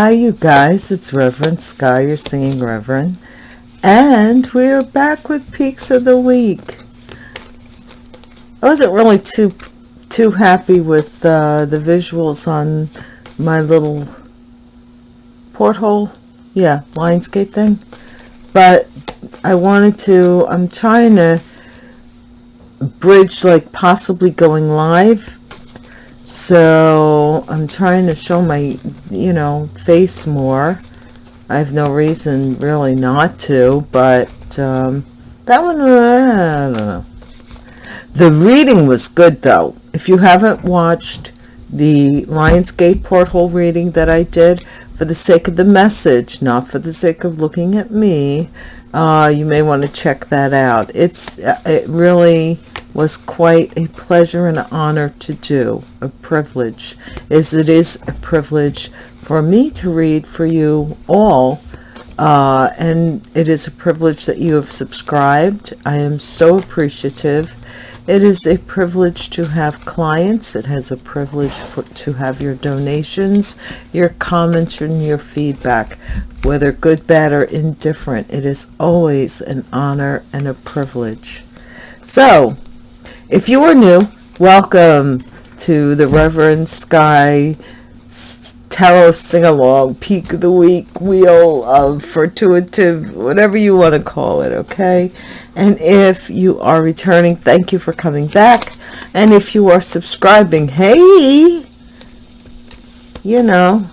Hi, you guys. It's Reverend Sky, your singing Reverend. And we're back with Peaks of the Week. I wasn't really too too happy with uh, the visuals on my little portal. Yeah, Lionsgate thing. But I wanted to, I'm trying to bridge like possibly going live so I'm trying to show my you know face more. I have no reason really not to but um, that one I don't know. The reading was good though. If you haven't watched the Lionsgate portal reading that I did for the sake of the message not for the sake of looking at me uh, you may want to check that out it's it really was quite a pleasure and honor to do, a privilege, as it is a privilege for me to read for you all, uh, and it is a privilege that you have subscribed. I am so appreciative. It is a privilege to have clients. It has a privilege for, to have your donations, your comments, and your feedback, whether good, bad, or indifferent. It is always an honor and a privilege. So, if you are new, welcome to the Reverend Sky Tarot Sing-Along Peak of the Week Wheel of Fortuitive, whatever you want to call it, okay? And if you are returning, thank you for coming back. And if you are subscribing, hey, you know,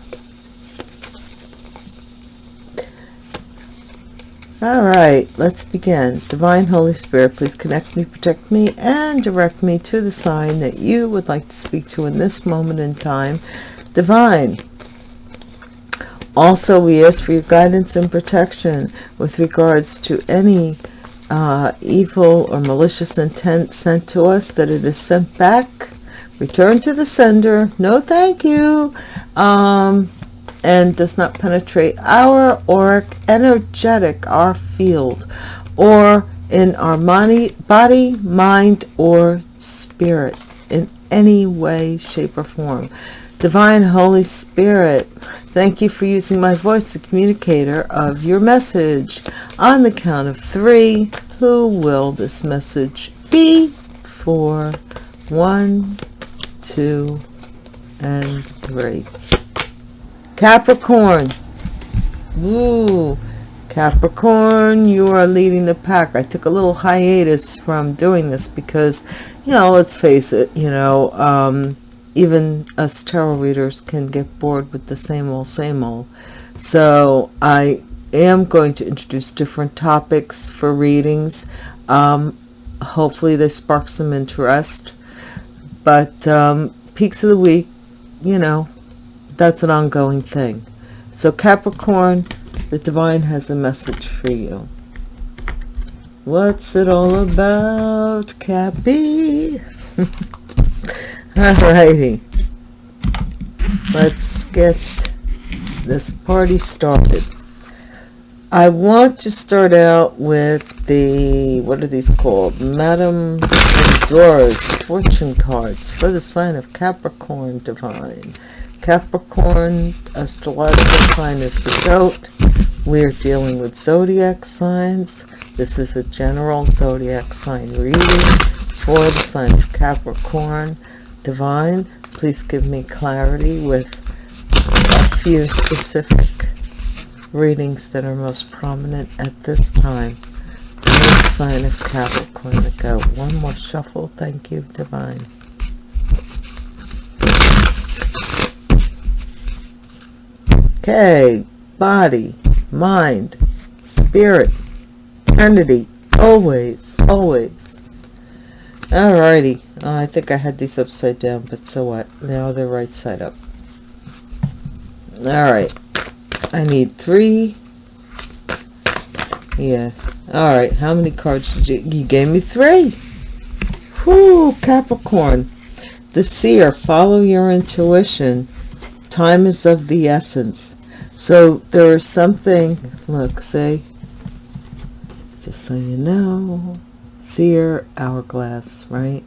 All right, let's begin. Divine Holy Spirit, please connect me, protect me, and direct me to the sign that you would like to speak to in this moment in time. Divine. Also, we ask for your guidance and protection with regards to any uh, evil or malicious intent sent to us, that it is sent back, return to the sender. No, thank you. Um, and does not penetrate our auric energetic our field or in our money, body mind or spirit in any way shape or form divine holy spirit thank you for using my voice the communicator of your message on the count of three who will this message be for one two and three Capricorn. Ooh, Capricorn, you are leading the pack. I took a little hiatus from doing this because, you know, let's face it, you know, um, even us tarot readers can get bored with the same old, same old. So I am going to introduce different topics for readings. Um, hopefully they spark some interest. But um, peaks of the week, you know, that's an ongoing thing. So Capricorn, the divine has a message for you. What's it all about, Cappy? Alrighty. Let's get this party started. I want to start out with the, what are these called? Madame Dora's fortune cards for the sign of Capricorn divine. Capricorn astrological sign is the goat. We're dealing with zodiac signs. This is a general zodiac sign reading for the sign of Capricorn. Divine, please give me clarity with a few specific readings that are most prominent at this time. Sign of Capricorn, goat. One more shuffle. Thank you, Divine. Okay, body, mind, spirit, eternity, always, always. Alrighty, oh, I think I had these upside down, but so what? Now they're right side up. Alright, I need three. Yeah, alright, how many cards did you, you gave me three. Whoo, Capricorn. The seer, follow your intuition. Time is of the essence. So there is something, look, say, just so you know, seer hourglass, right?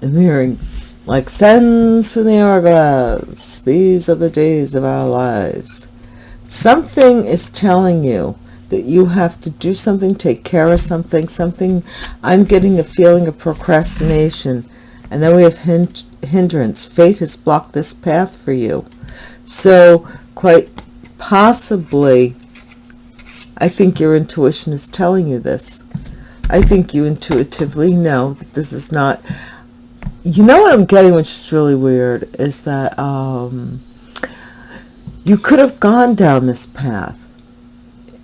I'm hearing like sands from the hourglass. These are the days of our lives. Something is telling you that you have to do something, take care of something, something. I'm getting a feeling of procrastination. And then we have hind hindrance. Fate has blocked this path for you. So quite possibly, I think your intuition is telling you this. I think you intuitively know that this is not... You know what I'm getting, which is really weird, is that um, you could have gone down this path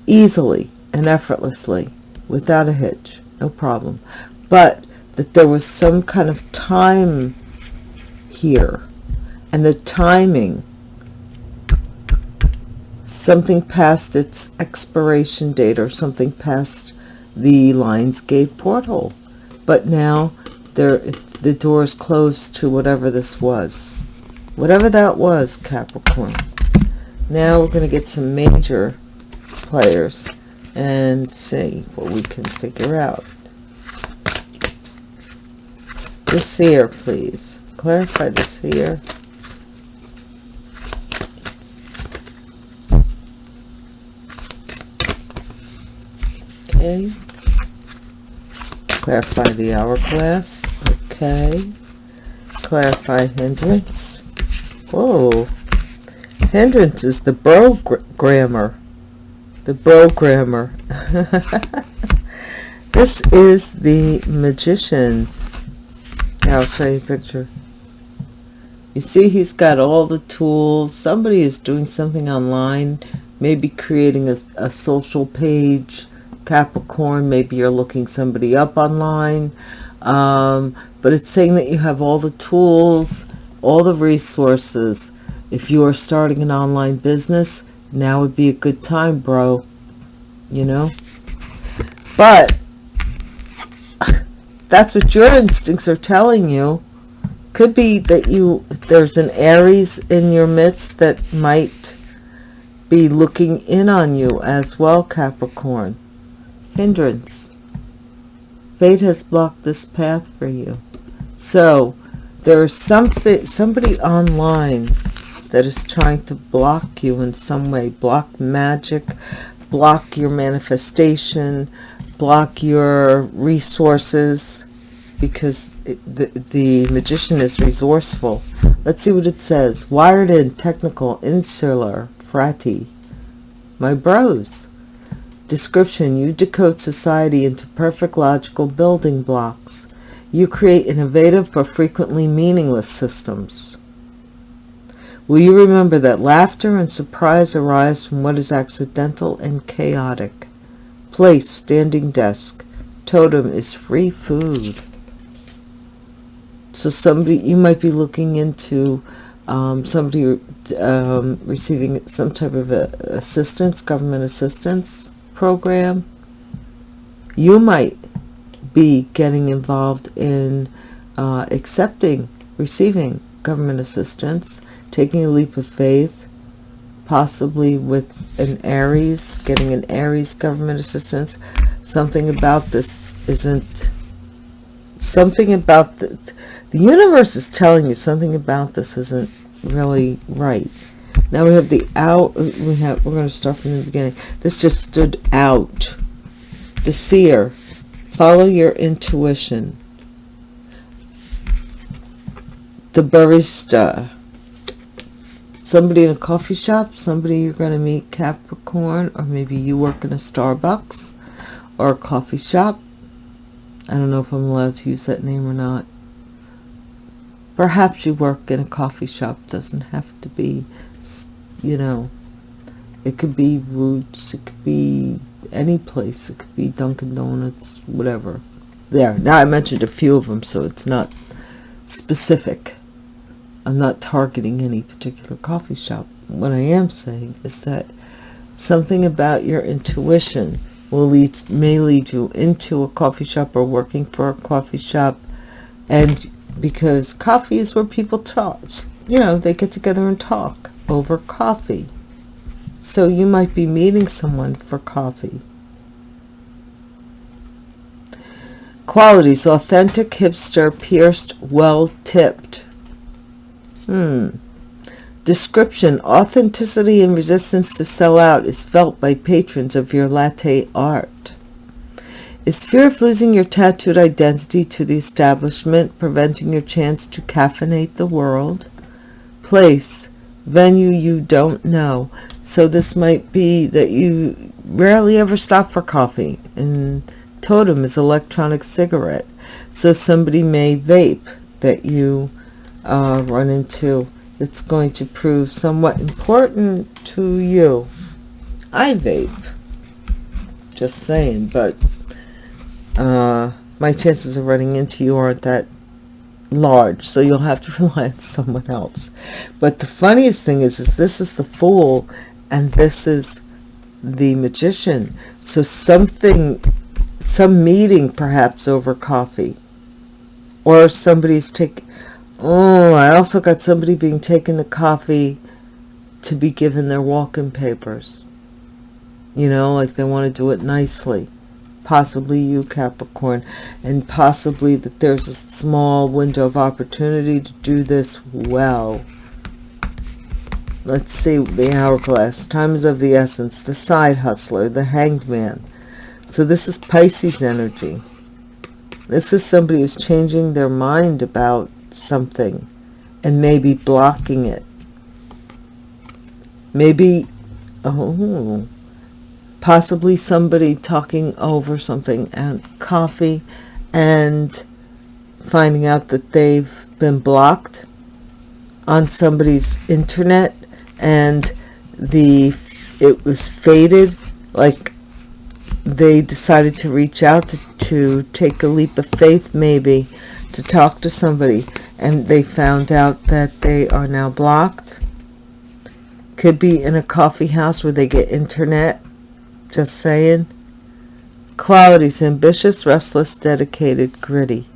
easily and effortlessly without a hitch, no problem. But that there was some kind of time here and the timing something past its expiration date or something past the Lionsgate portal. But now there the door is closed to whatever this was. Whatever that was, Capricorn. Now we're going to get some major players and see what we can figure out. The seer, please. Clarify the seer. Okay. Clarify the hourglass. Okay. Clarify hindrance. Whoa. Hindrance is the bro grammar the programmer. this is the magician. I'll show you a picture. You see he's got all the tools. Somebody is doing something online, maybe creating a, a social page. Capricorn, maybe you're looking somebody up online. Um, but it's saying that you have all the tools, all the resources. If you are starting an online business, now would be a good time bro you know but that's what your instincts are telling you could be that you there's an aries in your midst that might be looking in on you as well capricorn hindrance. Fate has blocked this path for you. So there's something somebody online that is trying to block you in some way block magic block your manifestation block your resources because it, the, the magician is resourceful. Let's see what it says. Wired in technical insular frati. My bros description you decode society into perfect logical building blocks you create innovative but frequently meaningless systems Will you remember that laughter and surprise arise from what is accidental and chaotic? Place, standing desk. Totem is free food. So somebody, you might be looking into um, somebody um, receiving some type of assistance, government assistance program. You might be getting involved in uh, accepting, receiving government assistance taking a leap of faith, possibly with an Aries, getting an Aries government assistance. Something about this isn't, something about the, the universe is telling you something about this isn't really right. Now we have the out, we have, we're going to start from the beginning. This just stood out. The seer, follow your intuition. The barista, somebody in a coffee shop, somebody you're going to meet Capricorn, or maybe you work in a Starbucks or a coffee shop. I don't know if I'm allowed to use that name or not. Perhaps you work in a coffee shop. Doesn't have to be, you know, it could be Roots, it could be any place. It could be Dunkin' Donuts, whatever. There. Now I mentioned a few of them, so it's not specific. I'm not targeting any particular coffee shop. What I am saying is that something about your intuition will lead may lead you into a coffee shop or working for a coffee shop and because coffee is where people talk you know they get together and talk over coffee so you might be meeting someone for coffee qualities authentic hipster pierced well tipped Hmm. Description, authenticity and resistance to sell out is felt by patrons of your latte art. Is fear of losing your tattooed identity to the establishment preventing your chance to caffeinate the world? Place, venue you don't know. So this might be that you rarely ever stop for coffee. And totem is electronic cigarette. So somebody may vape that you uh, run into it's going to prove somewhat important to you. I vape. Just saying, but uh, my chances of running into you aren't that large, so you'll have to rely on someone else. But the funniest thing is, is this is the fool, and this is the magician. So something, some meeting perhaps over coffee, or somebody's taking Oh, I also got somebody being taken to coffee to be given their walk-in papers. You know, like they want to do it nicely. Possibly you, Capricorn. And possibly that there's a small window of opportunity to do this well. Let's see the hourglass. Time is of the essence. The side hustler, the hanged man. So this is Pisces energy. This is somebody who's changing their mind about something and maybe blocking it. Maybe, oh, possibly somebody talking over something and coffee and finding out that they've been blocked on somebody's internet and the it was faded like they decided to reach out to, to take a leap of faith maybe to talk to somebody and they found out that they are now blocked. Could be in a coffee house where they get internet. Just saying. Qualities, ambitious, restless, dedicated, gritty.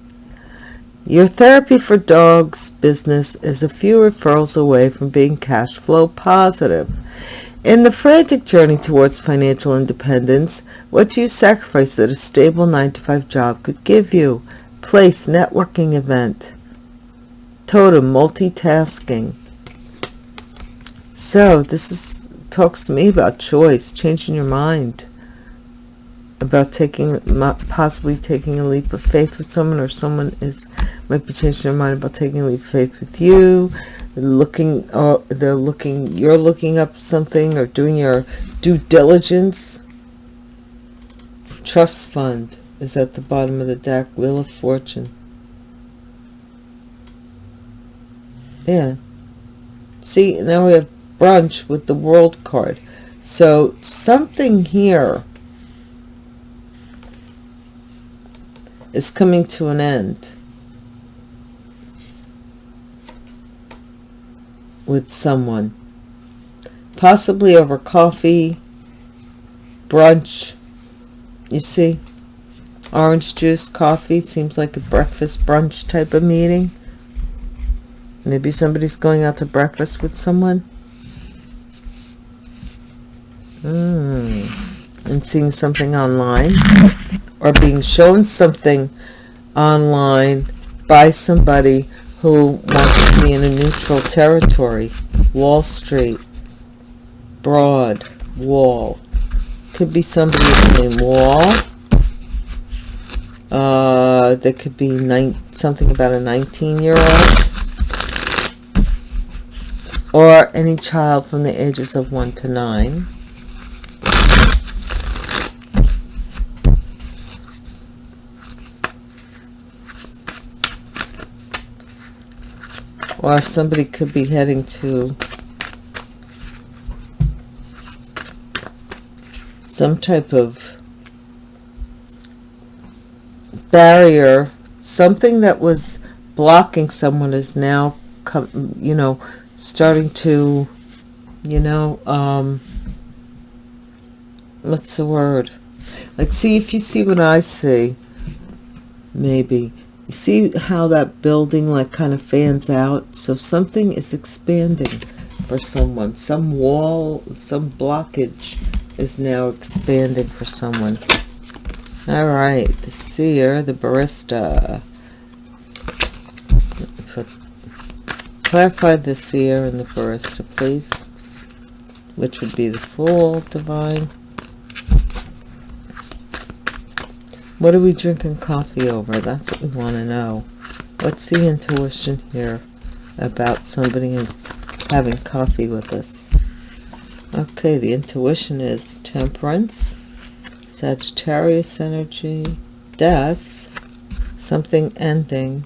Your therapy for dogs business is a few referrals away from being cash flow positive. In the frantic journey towards financial independence, what do you sacrifice that a stable 9-to-5 job could give you? Place networking event totem multitasking so this is talks to me about choice changing your mind about taking possibly taking a leap of faith with someone or someone is might be changing their mind about taking a leap of faith with you. Looking or they're looking you're looking up something or doing your due diligence. Trust fund is at the bottom of the deck. Wheel of fortune. Yeah. See now we have brunch with the world card. So something here is coming to an end with someone possibly over coffee brunch you see orange juice coffee seems like a breakfast brunch type of meeting Maybe somebody's going out to breakfast with someone. Mm. And seeing something online. Or being shown something online by somebody who wants to be in a neutral territory. Wall Street. Broad. Wall. Could be somebody named Wall. Uh, there could be something about a 19 year old or any child from the ages of 1 to 9. Or somebody could be heading to some type of barrier, something that was blocking someone is now, come, you know, starting to, you know, um, what's the word? Like, see if you see what I see, maybe. See how that building, like, kind of fans out? So something is expanding for someone. Some wall, some blockage is now expanding for someone. All right, the seer, the barista. Put Clarify the seer and the barista, please. Which would be the Fool, Divine. What are we drinking coffee over? That's what we want to know. What's the intuition here about somebody having coffee with us? Okay, the intuition is temperance, Sagittarius energy, death, something ending.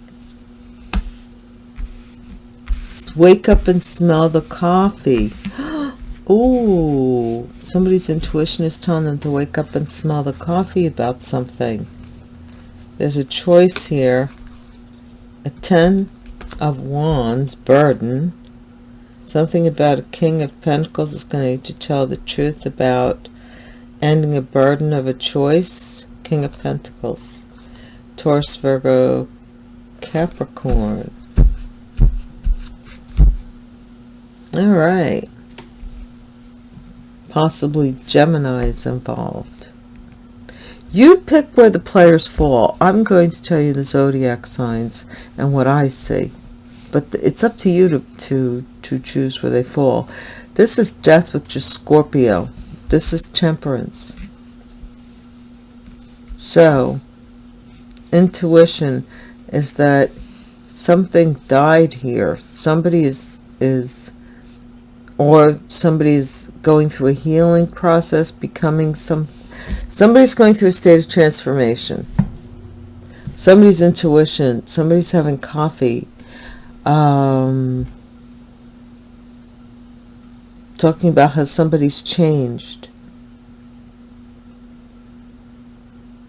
Wake up and smell the coffee. Ooh, somebody's intuition is telling them to wake up and smell the coffee about something. There's a choice here. A Ten of Wands, burden. Something about a King of Pentacles is going to need to tell the truth about ending a burden of a choice. King of Pentacles. Taurus, Virgo, Capricorn. All right possibly Gemini is involved. You pick where the players fall. I'm going to tell you the zodiac signs and what I see. But it's up to you to, to, to choose where they fall. This is death with just Scorpio. This is temperance. So, intuition is that something died here. Somebody is, is or somebody's going through a healing process, becoming some, somebody's going through a state of transformation. Somebody's intuition, somebody's having coffee, um, talking about how somebody's changed.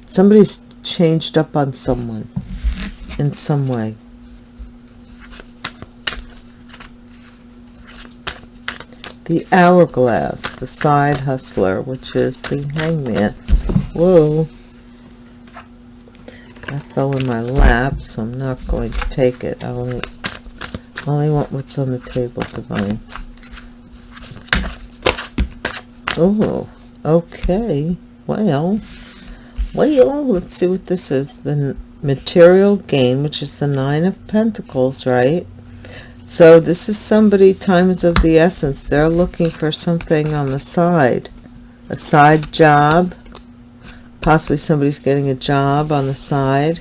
Somebody's changed up on someone in some way. The hourglass, the side hustler, which is the hangman. Whoa. That fell in my lap, so I'm not going to take it. I only, only want what's on the table, Divine. Oh, okay. Well, well, let's see what this is. The material gain, which is the Nine of Pentacles, right? So this is somebody, time is of the essence. They're looking for something on the side. A side job. Possibly somebody's getting a job on the side.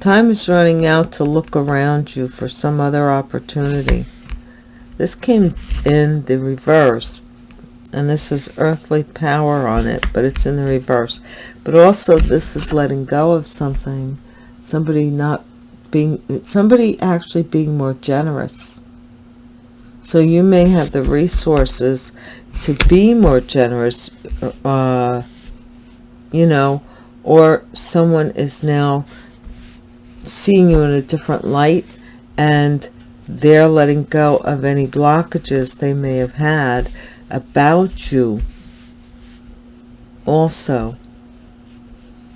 Time is running out to look around you for some other opportunity. This came in the reverse. And this is earthly power on it, but it's in the reverse. But also this is letting go of something. Somebody not being somebody actually being more generous. So you may have the resources to be more generous uh, you know or someone is now seeing you in a different light and they're letting go of any blockages they may have had about you also.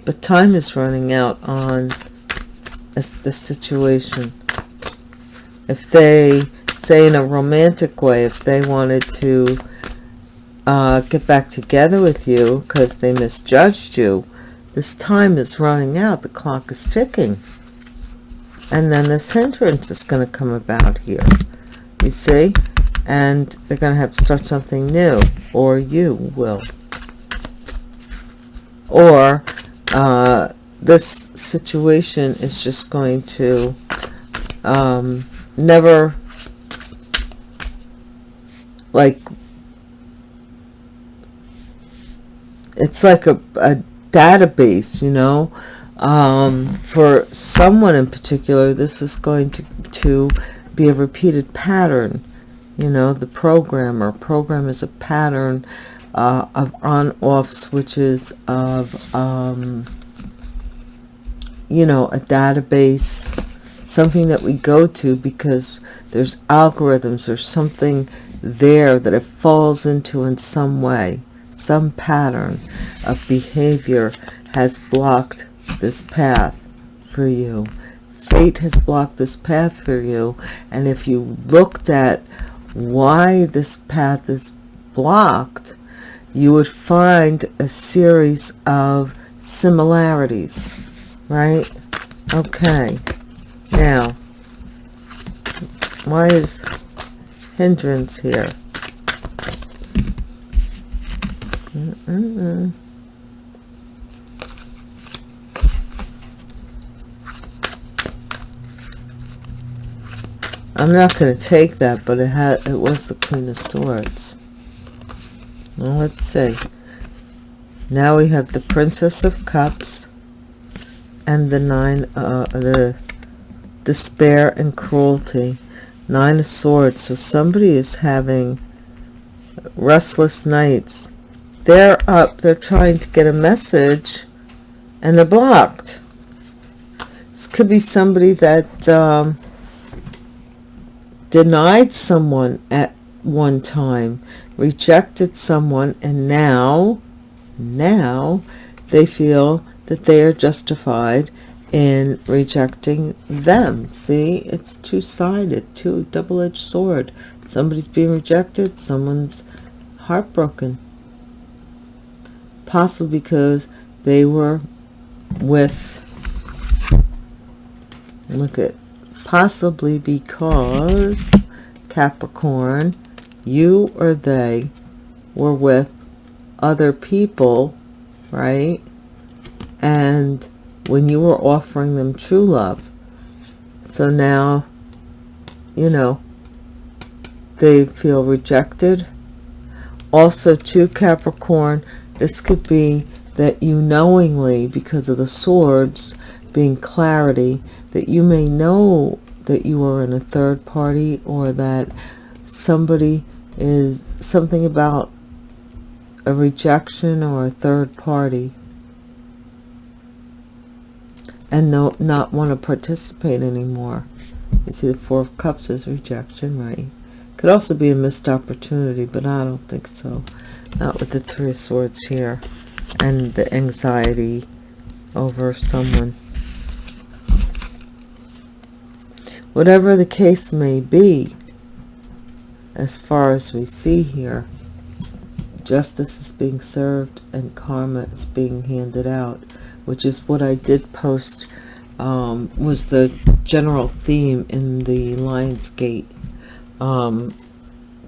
But time is running out on the situation. If they, say in a romantic way, if they wanted to uh, get back together with you because they misjudged you, this time is running out. The clock is ticking. And then this hindrance is going to come about here. You see? And they're going to have to start something new. Or you will. Or uh, this situation is just going to um, never like it's like a, a database you know? Um, for someone in particular this is going to to be a repeated pattern you know the programmer. Program is a pattern uh, of on-off switches of um, you know, a database, something that we go to because there's algorithms or something there that it falls into in some way. Some pattern of behavior has blocked this path for you. Fate has blocked this path for you. And if you looked at why this path is blocked, you would find a series of similarities right okay Now, why is hindrance here? I'm not going to take that, but it had it was the Queen of Swords. Let's see. Now we have the Princess of Cups and the Nine, uh, the Despair and Cruelty. Nine of Swords. So somebody is having restless nights. They're up. They're trying to get a message and they're blocked. This could be somebody that um, denied someone at one time, rejected someone, and now, now they feel that they are justified in rejecting them. See, it's two-sided, two double-edged sword. Somebody's being rejected, someone's heartbroken. Possibly because they were with, look at possibly because Capricorn, you or they were with other people, right? And when you were offering them true love, so now, you know, they feel rejected. Also, to Capricorn, this could be that you knowingly, because of the swords being clarity, that you may know that you are in a third party or that somebody is something about a rejection or a third party and no, not want to participate anymore. You see the Four of Cups is rejection, right? Could also be a missed opportunity, but I don't think so. Not with the Three of Swords here and the anxiety over someone. Whatever the case may be, as far as we see here, justice is being served and karma is being handed out, which is what I did post, um, was the general theme in the Lionsgate um,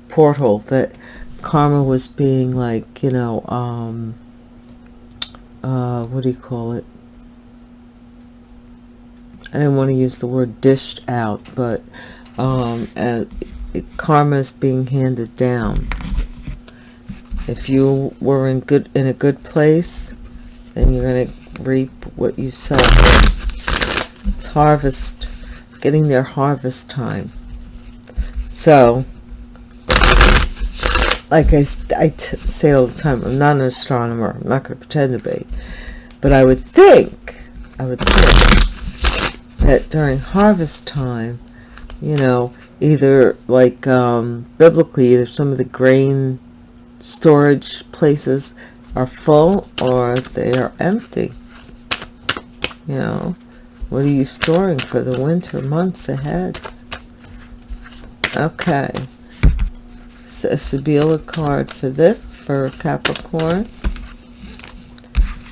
portal, that karma was being like, you know, um, uh, what do you call it? I didn't want to use the word dished out, but um, uh, karma is being handed down. If you were in good in a good place, then you're going to reap what you sow. It's harvest, getting their harvest time. So, like I, I say all the time, I'm not an astronomer. I'm not going to pretend to be. But I would think, I would think that during harvest time, you know, either like um, biblically, either some of the grain storage places are full or they are empty. You know, what are you storing for the winter months ahead? Okay. So a Sibilla card for this, for Capricorn.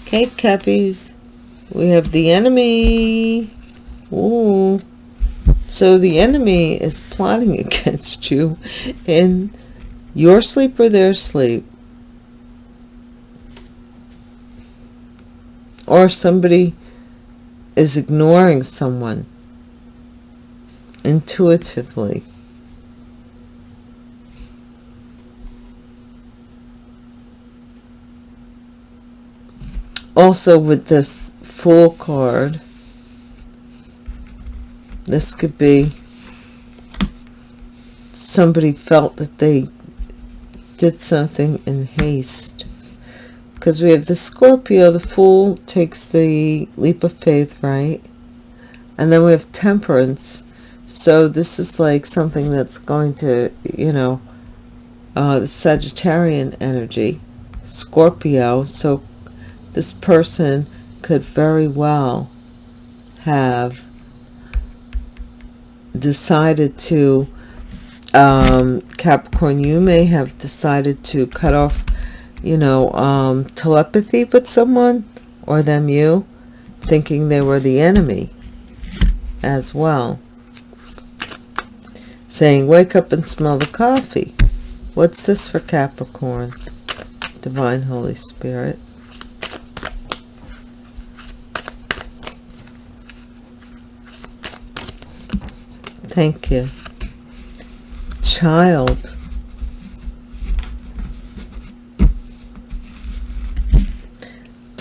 Kate Cappies. We have the enemy. Ooh. So the enemy is plotting against you in your sleep or their sleep. Or somebody is ignoring someone intuitively. Also with this Fool card, this could be somebody felt that they did something in haste. Because we have the Scorpio, the Fool takes the leap of faith, right? And then we have Temperance. So this is like something that's going to, you know, uh, the Sagittarian energy, Scorpio. So this person could very well have decided to um, Capricorn you may have decided to cut off you know um, telepathy with someone or them you thinking they were the enemy as well. Saying, wake up and smell the coffee. What's this for Capricorn? Divine Holy Spirit. Thank you. Child.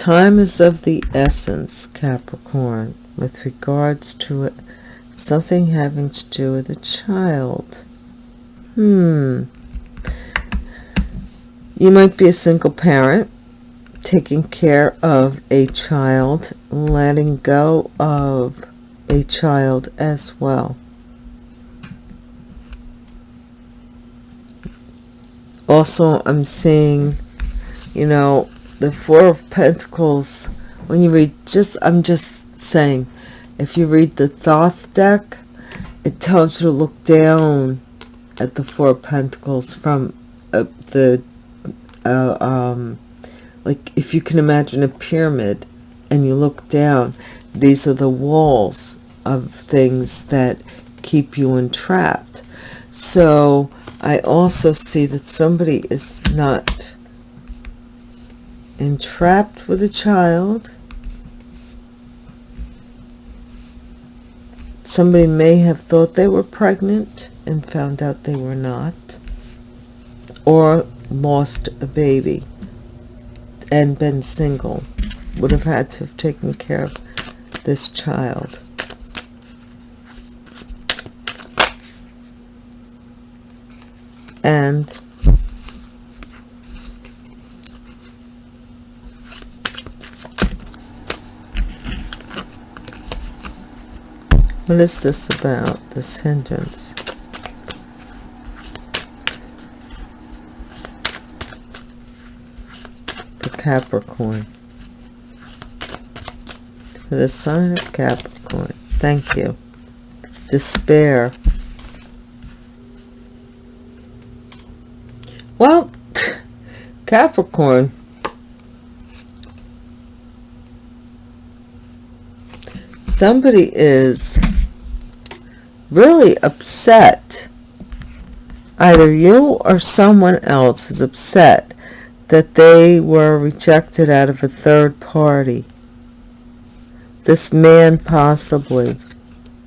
Time is of the essence, Capricorn, with regards to it, something having to do with a child. Hmm. You might be a single parent, taking care of a child, letting go of a child as well. also i'm seeing you know the four of pentacles. When you read just i'm just saying if you read the thoth deck it tells you to look down at the four of pentacles from uh, the uh, um like if you can imagine a pyramid and you look down these are the walls of things that keep you entrapped. So I also see that somebody is not entrapped with a child. Somebody may have thought they were pregnant and found out they were not. Or lost a baby and been single. Would have had to have taken care of this child. and what is this about this hindrance? For Capricorn. For the sign of Capricorn. Thank you. Despair. Well, Capricorn. Somebody is really upset. Either you or someone else is upset that they were rejected out of a third party. This man possibly.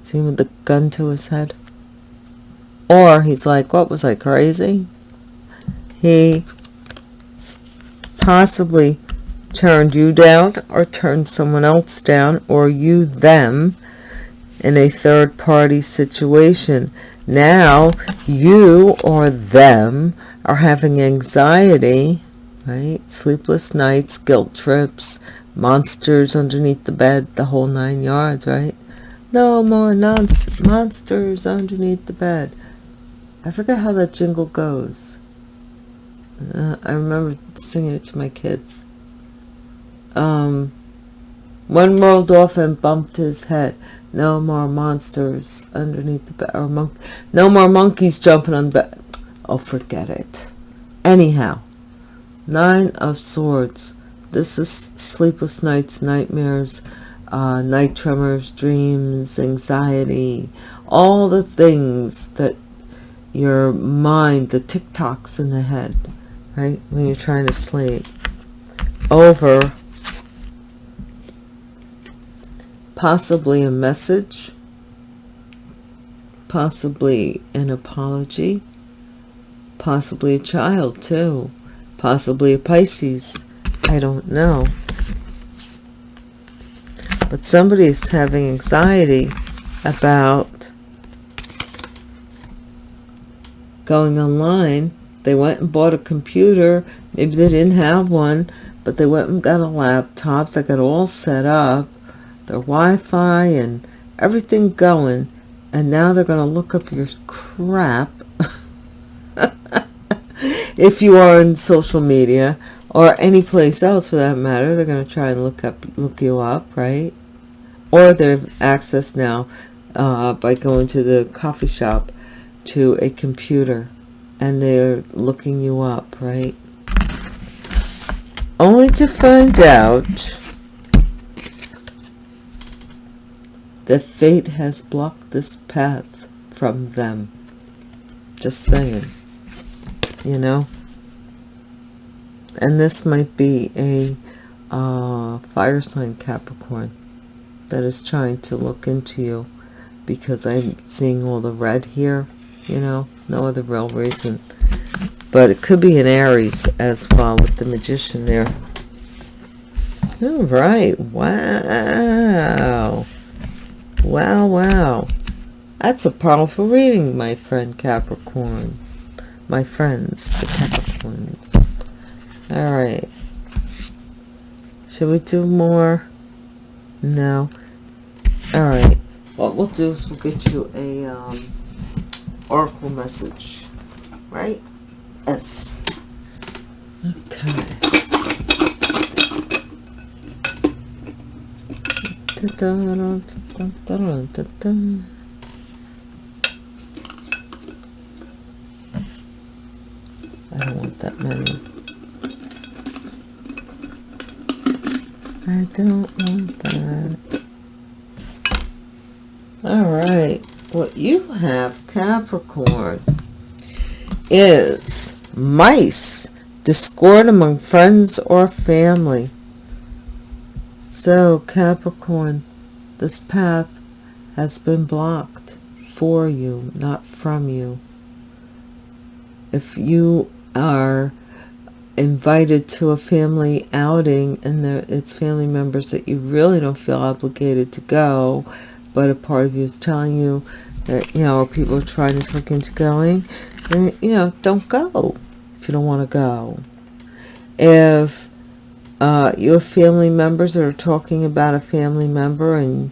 See with the gun to his head? Or he's like, what was I, crazy? he possibly turned you down or turned someone else down or you them in a third party situation. Now you or them are having anxiety, right? Sleepless nights, guilt trips, monsters underneath the bed, the whole nine yards, right? No more monsters underneath the bed. I forget how that jingle goes. Uh, I remember singing it to my kids. Um, one rolled off and bumped his head. No more monsters underneath the bed. Or monk. No more monkeys jumping on bed. Oh, forget it. Anyhow, Nine of Swords. This is sleepless nights, nightmares, uh, night tremors, dreams, anxiety, all the things that your mind, the tick-tocks in the head, right? When you're trying to sleep. Over possibly a message, possibly an apology, possibly a child too, possibly a Pisces. I don't know. But somebody is having anxiety about going online they went and bought a computer. Maybe they didn't have one, but they went and got a laptop. They got all set up, their Wi-Fi and everything going. And now they're going to look up your crap. if you are in social media or any place else for that matter, they're going to try and look up, look you up, right? Or they have access now uh, by going to the coffee shop to a computer and they're looking you up, right? Only to find out that fate has blocked this path from them. Just saying. You know? And this might be a uh, fire sign Capricorn that is trying to look into you because I'm seeing all the red here, you know, no other real reason. But it could be an Aries as well with the Magician there. All right. Wow. Wow, wow. That's a powerful reading, my friend Capricorn. My friends, the Capricorns. All right. Should we do more? No. All right. What we'll do is we'll get you a um, oracle message, right? Yes. Okay. Da -da I don't want that many. I don't want that. All right. What you have, Capricorn, is mice, discord among friends or family. So, Capricorn, this path has been blocked for you, not from you. If you are invited to a family outing and it's family members that you really don't feel obligated to go, but a part of you is telling you that, you know, people are trying to look into going, then, you know, don't go if you don't want to go. If uh, you have family members are talking about a family member and,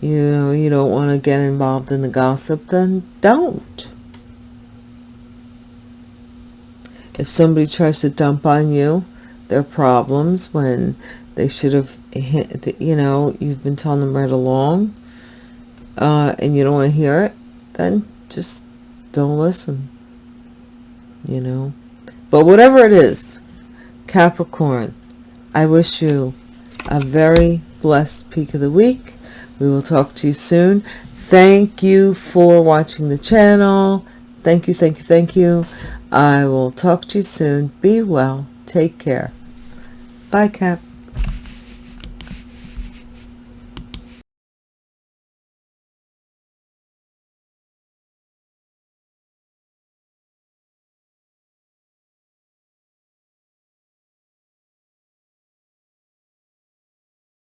you know, you don't want to get involved in the gossip, then don't. if somebody tries to dump on you their problems when they should have, you know, you've been telling them right along, uh, and you don't want to hear it, then just don't listen, you know. But whatever it is, Capricorn, I wish you a very blessed peak of the week. We will talk to you soon. Thank you for watching the channel. Thank you, thank you, thank you. I will talk to you soon. Be well. Take care. Bye, Cap.